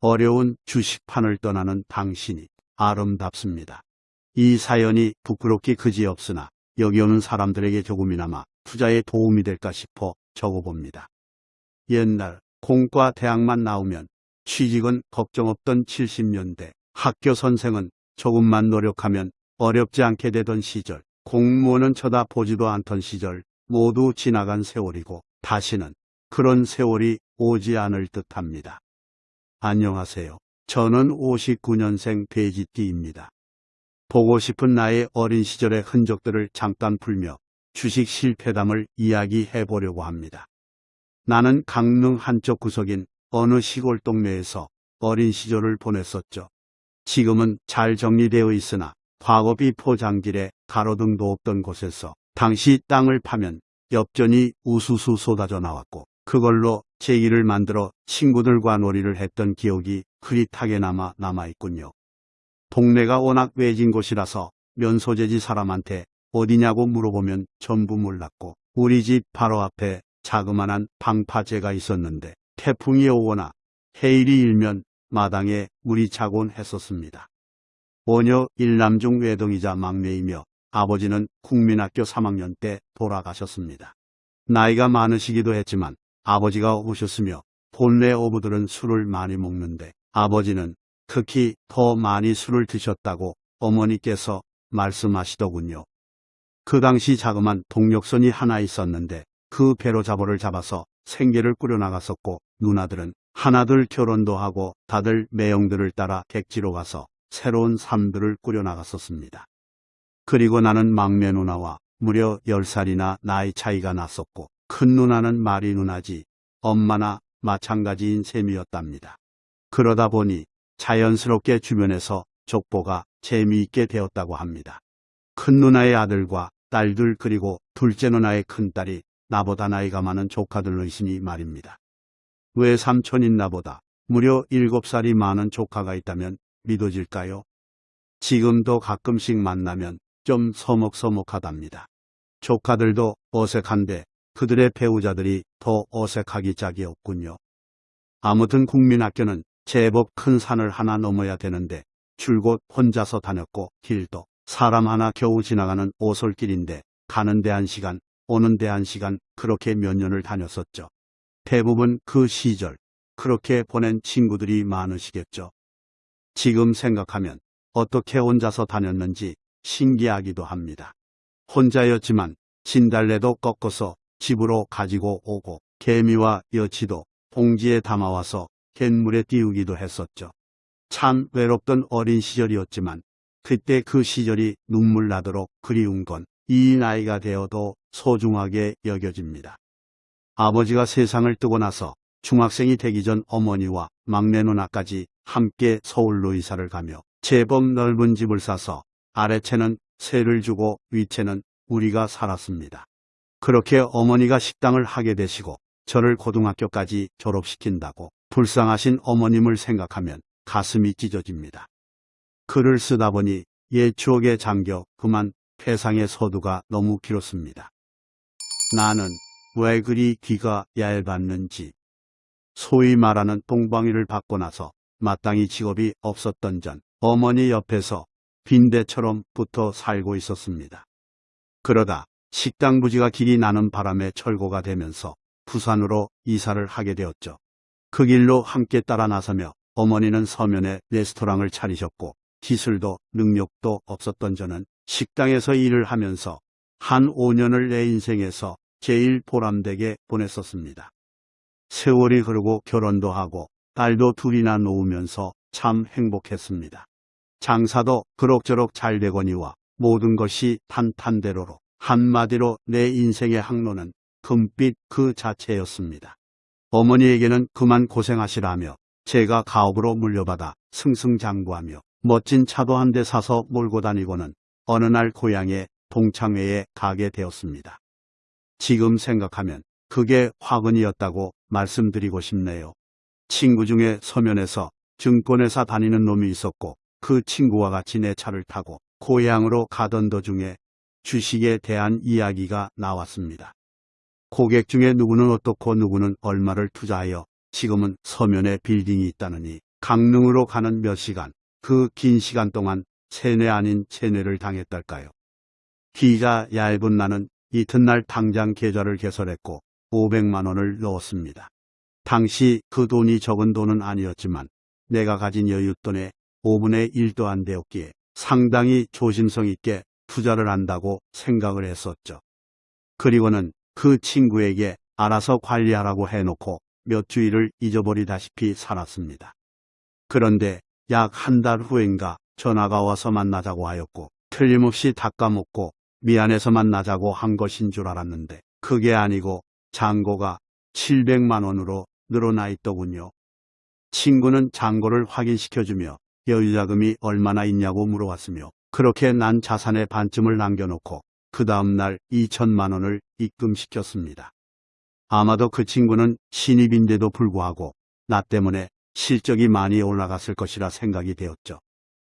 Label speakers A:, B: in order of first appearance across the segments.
A: 어려운 주식판을 떠나는 당신이 아름답습니다. 이 사연이 부끄럽기 그지없으나 여기 오는 사람들에게 조금이나마 투자에 도움이 될까 싶어 적어봅니다. 옛날 공과 대학만 나오면 취직은 걱정 없던 70년대 학교 선생은 조금만 노력하면 어렵지 않게 되던 시절 공무원은 쳐다보지도 않던 시절 모두 지나간 세월이고 다시는 그런 세월이 오지 않을 듯합니다. 안녕하세요. 저는 59년생 돼지띠입니다. 보고 싶은 나의 어린 시절의 흔적들을 잠깐 풀며 주식 실패담을 이야기해 보려고 합니다. 나는 강릉 한쪽 구석인 어느 시골 동네에서 어린 시절을 보냈었죠. 지금은 잘 정리되어 있으나 과거비 포장길에 가로등도 없던 곳에서 당시 땅을 파면 엽전이 우수수 쏟아져 나왔고 그걸로 제기를 만들어 친구들과 놀이를 했던 기억이 흐릿하게나마 남아있군요. 동네가 워낙 외진 곳이라서 면소재지 사람한테 어디냐고 물어보면 전부 몰랐고 우리 집 바로 앞에 자그만한 방파제가 있었는데 태풍이 오거나 해일이 일면 마당에 물이 차곤 했었습니다. 원여 일남중 외동이자 막내이며 아버지는 국민학교 3학년 때 돌아가셨습니다. 나이가 많으시기도 했지만 아버지가 오셨으며 본래 어부들은 술을 많이 먹는데 아버지는 특히 더 많이 술을 드셨다고 어머니께서 말씀하시더군요. 그 당시 자그만 동력선이 하나 있었는데 그 배로 잡어를 잡아서 생계를 꾸려나갔었고 누나들은 하나둘 결혼도 하고 다들 매형들을 따라 객지로 가서 새로운 삶들을 꾸려나갔었습니다. 그리고 나는 막내 누나와 무려 10살이나 나이 차이가 났었고 큰 누나는 말이 누나지 엄마나 마찬가지인 셈이었답니다. 그러다 보니 자연스럽게 주변에서 족보가 재미있게 되었다고 합니다. 큰 누나의 아들과 딸들 그리고 둘째 누나의 큰딸이 나보다 나이가 많은 조카들로 있으니 말입니다. 왜 삼촌인 나보다 무려 7살이 많은 조카가 있다면 믿어질까요? 지금도 가끔씩 만나면 좀 서먹서먹하답니다. 조카들도 어색한데 그들의 배우자들이 더 어색하기 짝이 없군요. 아무튼 국민학교는 제법 큰 산을 하나 넘어야 되는데 줄곧 혼자서 다녔고 길도 사람 하나 겨우 지나가는 오솔길인데 가는 데 한 시간 오는 데 한 시간 그렇게 몇 년을 다녔었죠. 대부분 그 시절 그렇게 보낸 친구들이 많으시겠죠. 지금 생각하면 어떻게 혼자서 다녔는지 신기하기도 합니다. 혼자였지만 진달래도 꺾어서 집으로 가지고 오고 개미와 여치도 봉지에 담아와서 갯물에 띄우기도 했었죠. 참 외롭던 어린 시절이었지만 그때 그 시절이 눈물 나도록 그리운 건 이 나이가 되어도 소중하게 여겨집니다. 아버지가 세상을 뜨고 나서 중학생이 되기 전 어머니와 막내 누나까지 함께 서울로 이사를 가며 제법 넓은 집을 사서 아래채는 세를 주고 위채는 우리가 살았습니다. 그렇게 어머니가 식당을 하게 되시고 저를 고등학교까지 졸업시킨다고 불쌍하신 어머님을 생각하면 가슴이 찢어집니다. 글을 쓰다 보니 옛 추억에 잠겨 그만 세상의 서두가 너무 길었습니다. 나는 왜 그리 귀가 얇았는지 소위 말하는 똥방위를 받고 나서 마땅히 직업이 없었던 전 어머니 옆에서 빈대처럼 붙어 살고 있었습니다. 그러다 식당 부지가 길이 나는 바람에 철거가 되면서 부산으로 이사를 하게 되었죠. 그 길로 함께 따라 나서며 어머니는 서면에 레스토랑을 차리셨고 기술도 능력도 없었던 저는 식당에서 일을 하면서 한 5년을 내 인생에서 제일 보람되게 보냈었습니다. 세월이 흐르고 결혼도 하고 딸도 둘이나 놓으면서 참 행복했습니다. 장사도 그럭저럭 잘 되거니와 모든 것이 탄탄대로로 한마디로 내 인생의 항로는 금빛 그 자체였습니다. 어머니에게는 그만 고생하시라며 제가 가업으로 물려받아 승승장구하며 멋진 차도 한 대 사서 몰고 다니고는 어느 날 고향에 동창회에 가게 되었습니다. 지금 생각하면 그게 화근이었다고 말씀드리고 싶네요. 친구 중에 서면에서 증권회사 다니는 놈이 있었고 그 친구와 같이 내 차를 타고 고향으로 가던 도중에 주식에 대한 이야기가 나왔습니다. 고객 중에 누구는 어떻고 누구는 얼마를 투자하여 지금은 서면에 빌딩이 있다느니 강릉으로 가는 몇 시간, 그 긴 시간 동안 세뇌 아닌 세뇌를 당했달까요. 기가 얇은 나는 이튿날 당장 계좌를 개설했고 500만 원을 넣었습니다. 당시 그 돈이 적은 돈은 아니었지만 내가 가진 여윳돈의 5분의 1도 안 되었기에 상당히 조심성 있게 투자를 한다고 생각을 했었죠. 그리고는 그 친구에게 알아서 관리하라고 해놓고 몇 주일을 잊어버리다시피 살았습니다. 그런데 약 한 달 후인가 전화가 와서 만나자고 하였고 틀림없이 닦아먹고 미안해서 만나자고 한 것인 줄 알았는데 그게 아니고 잔고가 700만 원으로 늘어나 있더군요. 친구는 잔고를 확인시켜주며 여유자금이 얼마나 있냐고 물어왔으며 그렇게 난 자산의 반쯤을 남겨놓고 그 다음날 2천만 원을 입금시켰습니다. 아마도 그 친구는 신입인데도 불구하고 나 때문에 실적이 많이 올라갔을 것이라 생각이 되었죠.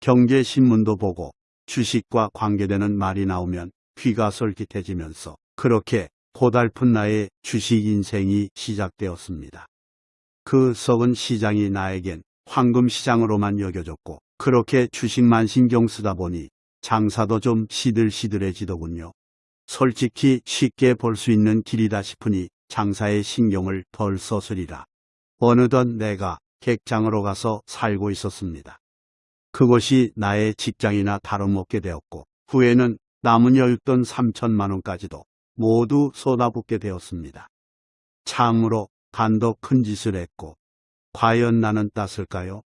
A: 경제신문도 보고 주식과 관계되는 말이 나오면 귀가 솔깃해지면서 그렇게 고달픈 나의 주식 인생이 시작되었습니다. 그 썩은 시장이 나에겐 황금 시장으로만 여겨졌고 그렇게 주식만 신경 쓰다 보니 장사도 좀 시들시들해지더군요. 솔직히 쉽게 볼 수 있는 길이다 싶으니 장사에 신경을 덜 썼으리라. 어느덧 내가 객장으로 가서 살고 있었습니다. 그것이 나의 직장이나 다름없게 되었고 후에는 남은 여윳돈 3천만 원까지도 모두 쏟아붓게 되었습니다. 참으로 간도 큰 짓을 했고 과연 나는 땄을까요?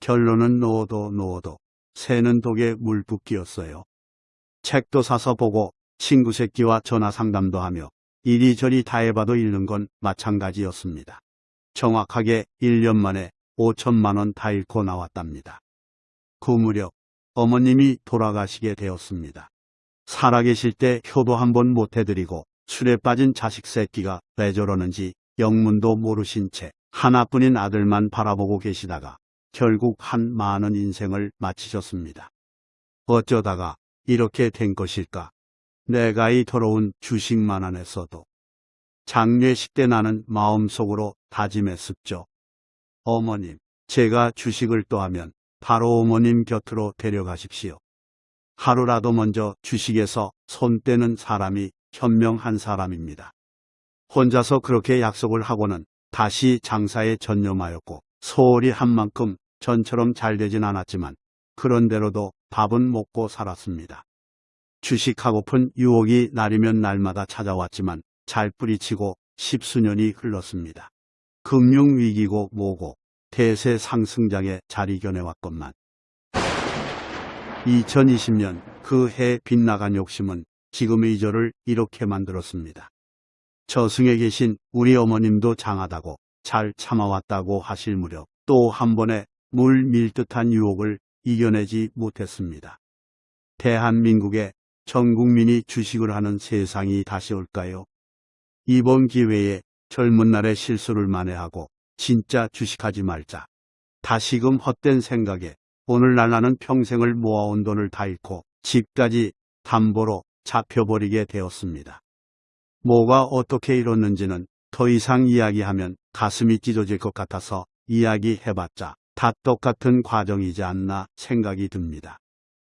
A: 결론은 놓어도 놓어도 새는 독에 물 붓기였어요. 책도 사서 보고 친구 새끼와 전화 상담도 하며 이리저리 다 해봐도 잃는 건 마찬가지였습니다. 정확하게 1년 만에 5천만 원 다 잃고 나왔답니다. 그 무렵 어머님이 돌아가시게 되었습니다. 살아계실 때 효도 한 번 못해드리고 술에 빠진 자식 새끼가 왜 저러는지 영문도 모르신 채 하나뿐인 아들만 바라보고 계시다가 결국 한 많은 인생을 마치셨습니다. 어쩌다가 이렇게 된 것일까? 내가 이 더러운 주식만 안 했어도 장례식 때 나는 마음속으로 다짐했었죠. 어머님, 제가 주식을 또 하면 바로 어머님 곁으로 데려가십시오. 하루라도 먼저 주식에서 손 떼는 사람이 현명한 사람입니다. 혼자서 그렇게 약속을 하고는 다시 장사에 전념하였고 소홀히 한 만큼 전처럼 잘 되진 않았지만 그런대로도 밥은 먹고 살았습니다. 주식하고픈 유혹이 날이면 날마다 찾아왔지만 잘 뿌리치고 십수년이 흘렀습니다. 금융위기고 뭐고 대세 상승장에 잘 이겨내왔건만 2020년 그 해 빗나간 욕심은 지금의 저를 이렇게 만들었습니다. 저승에 계신 우리 어머님도 장하다고 잘 참아왔다고 하실 무렵 또 한 번의 물 밀듯한 유혹을 이겨내지 못했습니다. 대한민국에 전 국민이 주식을 하는 세상이 다시 올까요? 이번 기회에 젊은 날의 실수를 만회하고 진짜 주식하지 말자. 다시금 헛된 생각에 오늘날 나는 평생을 모아온 돈을 다 잃고 집까지 담보로 잡혀버리게 되었습니다. 뭐가 어떻게 이뤘는지는 더 이상 이야기하면 가슴이 찢어질 것 같아서 이야기해봤자 다 똑같은 과정이지 않나 생각이 듭니다.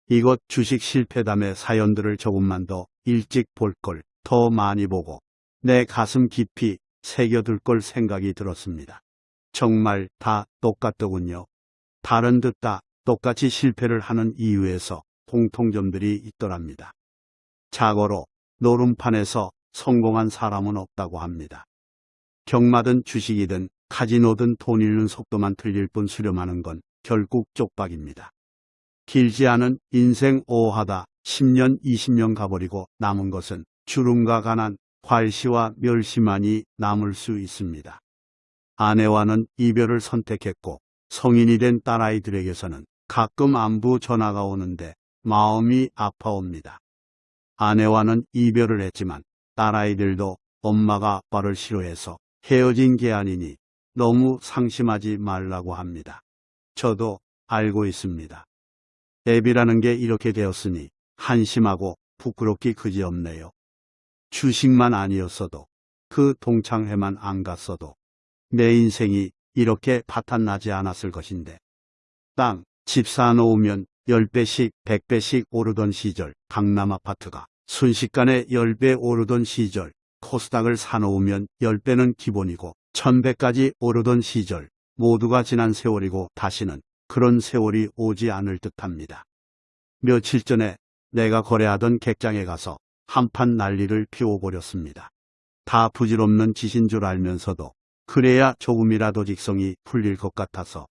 A: 이것 주식 실패담의 사연들을 조금만 더 일찍 볼 걸 더 많이 보고 내 가슴 깊이 새겨둘 걸 생각이 들었습니다. 정말 다 똑같더군요. 다른 듯 다 똑같이 실패를 하는 이유에서 공통점들이 있더랍니다. 자고로 노름판에서 성공한 사람은 없다고 합니다. 경마든 주식이든 카지노든 돈 잃는 속도만 틀릴 뿐 수렴하는 건 결국 쪽박입니다. 길지 않은 인생 오하다 10년 20년 가버리고 남은 것은 주름과 가난, 활시와 멸시만이 남을 수 있습니다. 아내와는 이별을 선택했고 성인이 된 딸아이들에게서는 가끔 안부 전화가 오는데 마음이 아파옵니다. 아내와는 이별을 했지만 딸아이들도 엄마가 아빠를 싫어해서 헤어진 게 아니니 너무 상심하지 말라고 합니다. 저도 알고 있습니다. 앱이라는 게 이렇게 되었으니 한심하고 부끄럽기 그지없네요. 주식만 아니었어도 그 동창회만 안 갔어도 내 인생이 이렇게 파탄 나지 않았을 것인데. 땅, 집 사놓으면 10배씩, 100배씩 오르던 시절, 강남 아파트가 순식간에 10배 오르던 시절, 코스닥을 사놓으면 10배는 기본이고 1000배까지 오르던 시절, 모두가 지난 세월이고 다시는 그런 세월이 오지 않을 듯합니다. 며칠 전에 내가 거래하던 객장에 가서 한판 난리를 피워버렸습니다. 다 부질없는 짓인 줄 알면서도 그래야 조금이라도 직성이 풀릴 것 같아서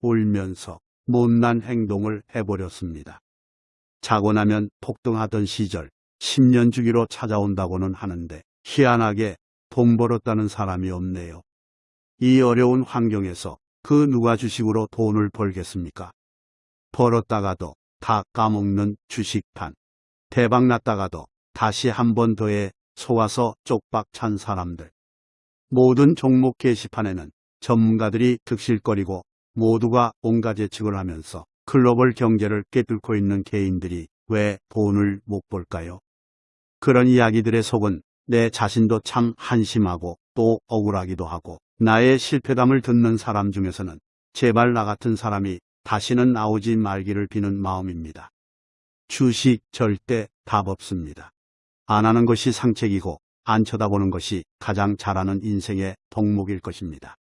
A: 울면서 못난 행동을 해버렸습니다. 자고 나면 폭등하던 시절 10년 주기로 찾아온다고는 하는데 희한하게 돈 벌었다는 사람이 없네요. 이 어려운 환경에서 그 누가 주식으로 돈을 벌겠습니까? 벌었다가도 다 까먹는 주식판. 대박 났다가도 다시 한 번 더해 속아서 쪽박 찬 사람들. 모든 종목 게시판에는 전문가들이 득실거리고 모두가 온갖 예측을 하면서 글로벌 경제를 꿰뚫고 있는 개인들이 왜 돈을 못 벌까요? 그런 이야기들의 속은 내 자신도 참 한심하고 또 억울하기도 하고 나의 실패담을 듣는 사람 중에서는 제발 나 같은 사람이 다시는 나오지 말기를 비는 마음입니다. 주식 절대 답 없습니다. 안 하는 것이 상책이고 안 쳐다보는 것이 가장 잘하는 인생의 덕목일 것입니다.